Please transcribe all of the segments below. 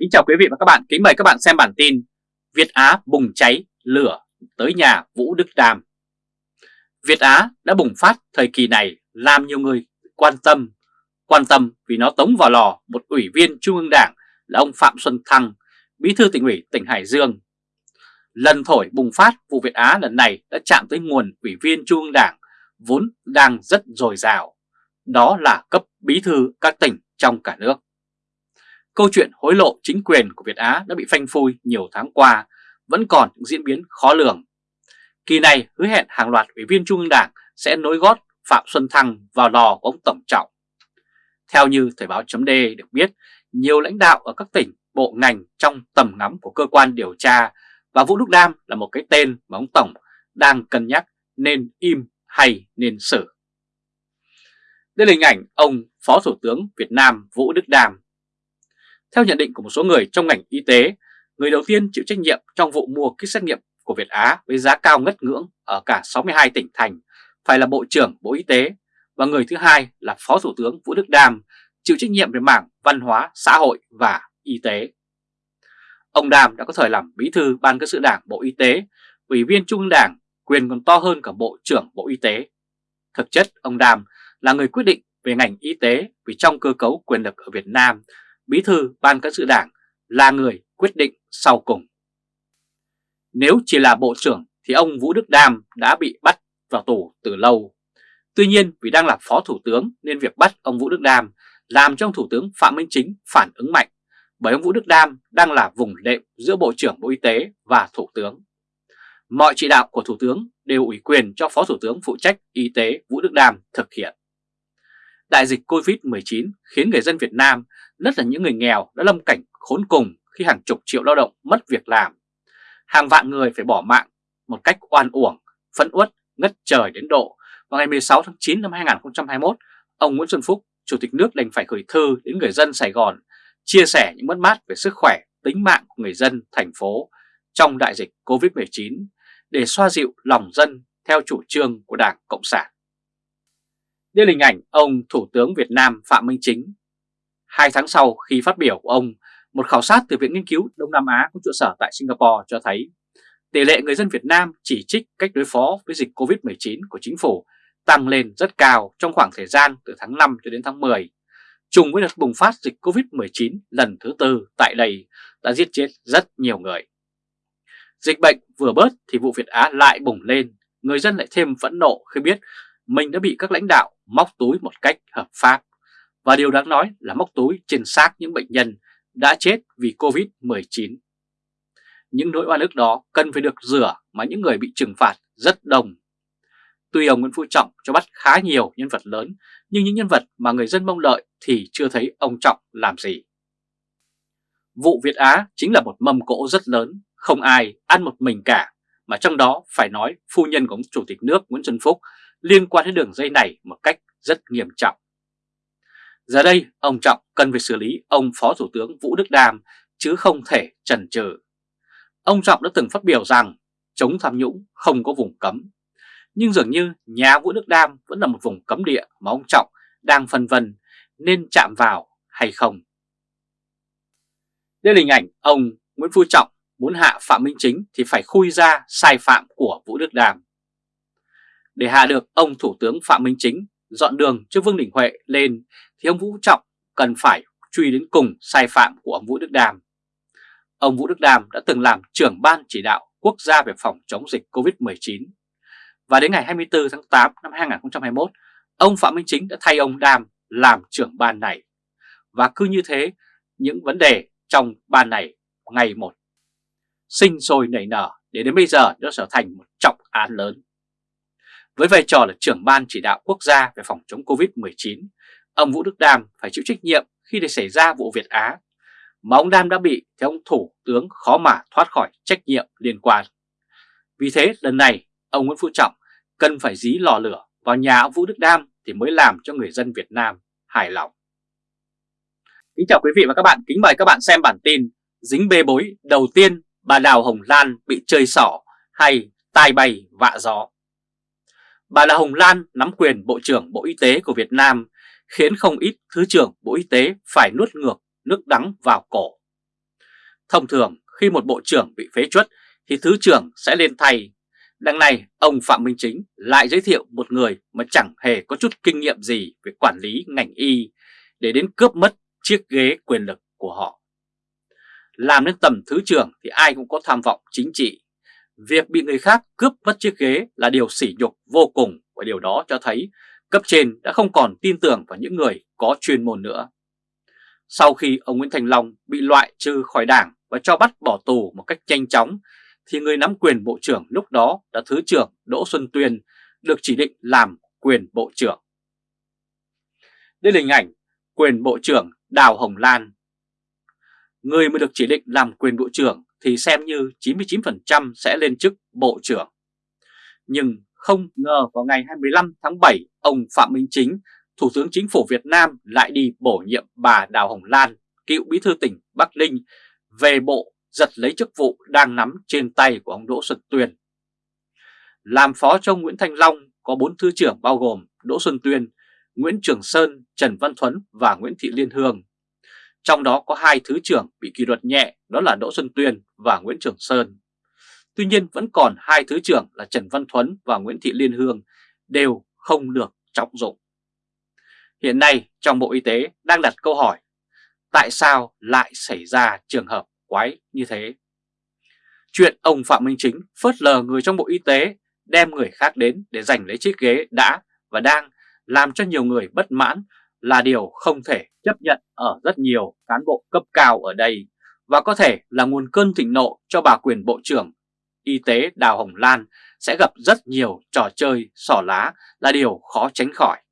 Kính chào quý vị và các bạn, kính mời các bạn xem bản tin Việt Á bùng cháy lửa tới nhà Vũ Đức Đàm Việt Á đã bùng phát thời kỳ này làm nhiều người quan tâm Quan tâm vì nó tống vào lò một ủy viên Trung ương Đảng là ông Phạm Xuân Thăng, bí thư tỉnh ủy tỉnh Hải Dương. Lần thổi bùng phát vụ Việt Á lần này đã chạm tới nguồn ủy viên Trung ương Đảng vốn đang rất dồi dào. Đó là cấp bí thư các tỉnh trong cả nước. Câu chuyện hối lộ chính quyền của Việt Á đã bị phanh phui nhiều tháng qua, vẫn còn những diễn biến khó lường. Kỳ này hứa hẹn hàng loạt ủy viên Trung ương Đảng sẽ nối gót Phạm Xuân Thăng vào lò của ông Tổng Trọng. Theo như Thời báo chấm được biết, nhiều lãnh đạo ở các tỉnh, bộ ngành trong tầm ngắm của cơ quan điều tra và Vũ Đức Đam là một cái tên mà ông Tổng đang cân nhắc nên im hay nên xử. Đây là hình ảnh ông Phó Thủ tướng Việt Nam Vũ Đức Đam theo nhận định của một số người trong ngành y tế, người đầu tiên chịu trách nhiệm trong vụ mua kit xét nghiệm của Việt Á với giá cao ngất ngưỡng ở cả 62 tỉnh thành phải là Bộ trưởng Bộ Y tế và người thứ hai là Phó Thủ tướng Vũ Đức Đam chịu trách nhiệm về mảng văn hóa, xã hội và y tế. Ông Đàm đã có thời làm bí thư Ban cơ sự Đảng Bộ Y tế, ủy viên Trung ương Đảng, quyền còn to hơn cả Bộ trưởng Bộ Y tế. Thực chất, ông Đàm là người quyết định về ngành y tế vì trong cơ cấu quyền lực ở Việt Nam Bí thư Ban cán sự Đảng là người quyết định sau cùng. Nếu chỉ là Bộ trưởng thì ông Vũ Đức Đam đã bị bắt vào tù từ lâu. Tuy nhiên, vì đang là Phó Thủ tướng nên việc bắt ông Vũ Đức Đam làm cho ông Thủ tướng Phạm Minh Chính phản ứng mạnh, bởi ông Vũ Đức Đam đang là vùng đệm giữa Bộ trưởng Bộ Y tế và Thủ tướng. Mọi chỉ đạo của Thủ tướng đều ủy quyền cho Phó Thủ tướng phụ trách Y tế Vũ Đức Đam thực hiện. Đại dịch Covid-19 khiến người dân Việt Nam nhất là những người nghèo đã lâm cảnh khốn cùng khi hàng chục triệu lao động mất việc làm. Hàng vạn người phải bỏ mạng một cách oan uổng, phẫn uất, ngất trời đến độ. Vào ngày 16 tháng 9 năm 2021, ông Nguyễn Xuân Phúc, Chủ tịch nước đành phải gửi thư đến người dân Sài Gòn chia sẻ những mất mát về sức khỏe, tính mạng của người dân thành phố trong đại dịch Covid-19 để xoa dịu lòng dân theo chủ trương của Đảng Cộng sản. Đây là hình ảnh ông Thủ tướng Việt Nam Phạm Minh Chính Hai tháng sau khi phát biểu của ông, một khảo sát từ Viện Nghiên cứu Đông Nam Á có trụ sở tại Singapore cho thấy tỷ lệ người dân Việt Nam chỉ trích cách đối phó với dịch Covid-19 của chính phủ tăng lên rất cao trong khoảng thời gian từ tháng 5 cho đến tháng 10. Trùng với đợt bùng phát dịch Covid-19 lần thứ tư tại đây đã giết chết rất nhiều người. Dịch bệnh vừa bớt thì vụ Việt Á lại bùng lên, người dân lại thêm phẫn nộ khi biết mình đã bị các lãnh đạo móc túi một cách hợp pháp. Và điều đáng nói là móc túi trên xác những bệnh nhân đã chết vì Covid-19. Những nỗi oan ức đó cần phải được rửa mà những người bị trừng phạt rất đông. Tuy ông Nguyễn Phú Trọng cho bắt khá nhiều nhân vật lớn, nhưng những nhân vật mà người dân mong đợi thì chưa thấy ông Trọng làm gì. Vụ Việt Á chính là một mâm cỗ rất lớn, không ai ăn một mình cả, mà trong đó phải nói phu nhân của ông Chủ tịch nước Nguyễn Xuân Phúc liên quan đến đường dây này một cách rất nghiêm trọng. Giờ đây, ông Trọng cần phải xử lý ông Phó Thủ tướng Vũ Đức Đam chứ không thể chần chừ. Ông Trọng đã từng phát biểu rằng chống tham nhũng không có vùng cấm. Nhưng dường như nhà Vũ Đức Đam vẫn là một vùng cấm địa mà ông Trọng đang phân vân nên chạm vào hay không. Đây là hình ảnh ông Nguyễn Phú Trọng muốn hạ Phạm Minh Chính thì phải khui ra sai phạm của Vũ Đức Đam. Để hạ được ông Thủ tướng Phạm Minh Chính dọn đường cho Vương Đình Huệ lên thì ông Vũ Trọng cần phải truy đến cùng sai phạm của ông Vũ Đức Đàm. Ông Vũ Đức Đàm đã từng làm trưởng ban chỉ đạo quốc gia về phòng chống dịch COVID-19 và đến ngày 24 tháng 8 năm 2021, ông Phạm Minh Chính đã thay ông Đàm làm trưởng ban này. Và cứ như thế, những vấn đề trong ban này ngày một sinh sôi nảy nở để đến bây giờ nó trở thành một trọng án lớn. Với vai trò là trưởng ban chỉ đạo quốc gia về phòng chống Covid-19, ông Vũ Đức Đam phải chịu trách nhiệm khi để xảy ra vụ Việt Á, mà ông Đam đã bị thì ông Thủ tướng khó mà thoát khỏi trách nhiệm liên quan. Vì thế lần này ông Nguyễn Phú Trọng cần phải dí lò lửa vào nhà ông Vũ Đức Đam thì mới làm cho người dân Việt Nam hài lòng. Kính chào quý vị và các bạn, kính mời các bạn xem bản tin Dính bê bối đầu tiên bà Đào Hồng Lan bị chơi xỏ hay tai bay vạ gió. Bà Đào Hồng Lan nắm quyền Bộ trưởng Bộ Y tế của Việt Nam khiến không ít Thứ trưởng Bộ Y tế phải nuốt ngược nước đắng vào cổ. Thông thường, khi một bộ trưởng bị phế chuất, thì thứ trưởng sẽ lên thay. Đằng này, ông Phạm Minh Chính lại giới thiệu một người mà chẳng hề có chút kinh nghiệm gì về quản lý ngành y để đến cướp mất chiếc ghế quyền lực của họ. Làm đến tầm thứ trưởng thì ai cũng có tham vọng chính trị. Việc bị người khác cướp mất chiếc ghế là điều sỉ nhục vô cùng và điều đó cho thấy cấp trên đã không còn tin tưởng vào những người có chuyên môn nữa. Sau khi ông Nguyễn Thành Long bị loại trừ khỏi đảng và cho bắt bỏ tù một cách nhanh chóng, thì người nắm quyền bộ trưởng lúc đó là Thứ trưởng Đỗ Xuân Tuyên được chỉ định làm quyền bộ trưởng. Đây là hình ảnh quyền bộ trưởng Đào Hồng Lan. Người mới được chỉ định làm quyền bộ trưởng thì xem như 99% sẽ lên chức bộ trưởng. Nhưng không ngờ vào ngày 25 tháng 7, ông Phạm Minh Chính, Thủ tướng Chính phủ Việt Nam lại đi bổ nhiệm bà Đào Hồng Lan, cựu bí thư tỉnh Bắc Ninh, về bộ giật lấy chức vụ đang nắm trên tay của ông Đỗ Xuân Tuyên. Làm phó cho ông Nguyễn Thanh Long có bốn thứ trưởng bao gồm Đỗ Xuân Tuyên, Nguyễn Trường Sơn, Trần Văn Thuấn và Nguyễn Thị Liên Hương. Trong đó có hai thứ trưởng bị kỷ luật nhẹ đó là Đỗ Xuân Tuyên và Nguyễn Trường Sơn. Tuy nhiên vẫn còn hai thứ trưởng là Trần Văn Thuấn và Nguyễn Thị Liên Hương đều không được trọng dụng. Hiện nay trong Bộ Y tế đang đặt câu hỏi, tại sao lại xảy ra trường hợp quái như thế? Chuyện ông Phạm Minh Chính phớt lờ người trong Bộ Y tế, đem người khác đến để giành lấy chiếc ghế đã và đang làm cho nhiều người bất mãn là điều không thể chấp nhận ở rất nhiều cán bộ cấp cao ở đây và có thể là nguồn cơn thịnh nộ cho bà quyền Bộ trưởng Y tế Đào Hồng Lan sẽ gặp rất nhiều trò chơi sỏ lá là điều khó tránh khỏi.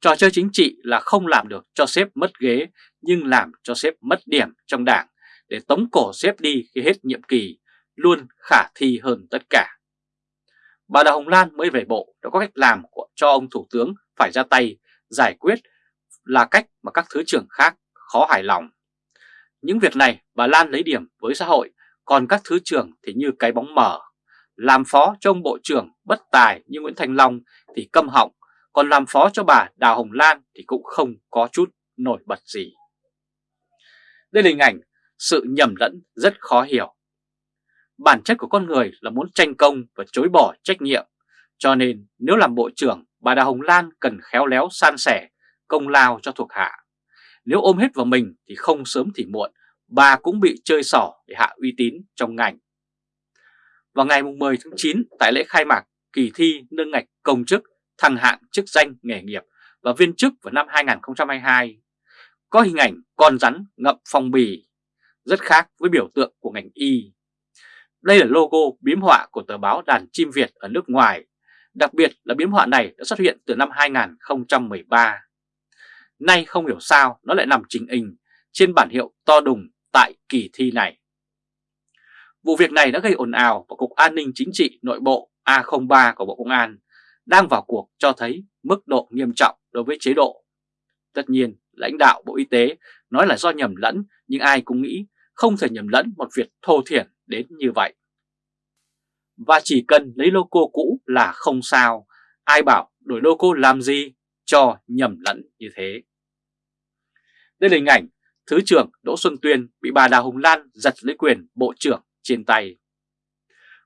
Trò chơi chính trị là không làm được cho sếp mất ghế nhưng làm cho sếp mất điểm trong đảng để tống cổ sếp đi khi hết nhiệm kỳ luôn khả thi hơn tất cả. Bà Đào Hồng Lan mới về bộ đã có cách làm của cho ông Thủ tướng phải ra tay giải quyết là cách mà các thứ trưởng khác khó hài lòng. Những việc này bà Lan lấy điểm với xã hội, còn các thứ trưởng thì như cái bóng mờ. Làm phó cho ông Bộ trưởng bất tài như Nguyễn Thành Long thì câm họng, còn làm phó cho bà Đào Hồng Lan thì cũng không có chút nổi bật gì. Đây là hình ảnh sự nhầm lẫn rất khó hiểu. Bản chất của con người là muốn tranh công và chối bỏ trách nhiệm, cho nên nếu làm bộ trưởng, bà Đào Hồng Lan cần khéo léo san sẻ công lao cho thuộc hạ. Nếu ôm hết vào mình thì không sớm thì muộn, bà cũng bị chơi xỏ để hạ uy tín trong ngành. Vào ngày 10 tháng 9 tại lễ khai mạc kỳ thi nâng ngạch công chức, thăng hạng chức danh nghề nghiệp và viên chức vào năm 2022, có hình ảnh con rắn ngậm phong bì, rất khác với biểu tượng của ngành y. Đây là logo biếm họa của tờ báo Đàn Chim Việt ở nước ngoài, đặc biệt là biếm họa này đã xuất hiện từ năm 2013. Nay không hiểu sao nó lại nằm trình hình trên bản hiệu to đùng tại kỳ thi này. Vụ việc này đã gây ồn ào và Cục An ninh Chính trị Nội bộ A03 của Bộ Công an đang vào cuộc cho thấy mức độ nghiêm trọng đối với chế độ. Tất nhiên, lãnh đạo Bộ Y tế nói là do nhầm lẫn nhưng ai cũng nghĩ không thể nhầm lẫn một việc thô thiển đến như vậy. Và chỉ cần lấy logo cũ là không sao, ai bảo đổi logo làm gì cho nhầm lẫn như thế. Đây là hình ảnh Thứ trưởng Đỗ Xuân Tuyên bị bà Đào Hồng Lan giật lấy quyền Bộ trưởng trên tay.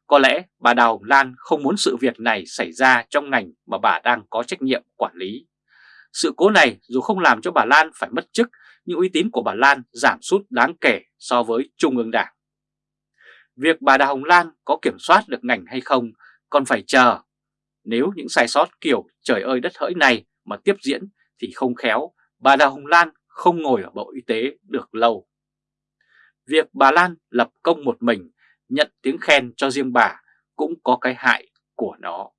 Có lẽ bà Đào Hồng Lan không muốn sự việc này xảy ra trong ngành mà bà đang có trách nhiệm quản lý. Sự cố này dù không làm cho bà Lan phải mất chức, nhưng uy tín của bà Lan giảm sút đáng kể so với Trung ương Đảng. Việc bà Đào Hồng Lan có kiểm soát được ngành hay không còn phải chờ. Nếu những sai sót kiểu trời ơi đất hỡi này mà tiếp diễn thì không khéo, bà Đào Hồng Lan không ngồi ở Bộ Y tế được lâu. Việc bà Lan lập công một mình, nhận tiếng khen cho riêng bà cũng có cái hại của nó.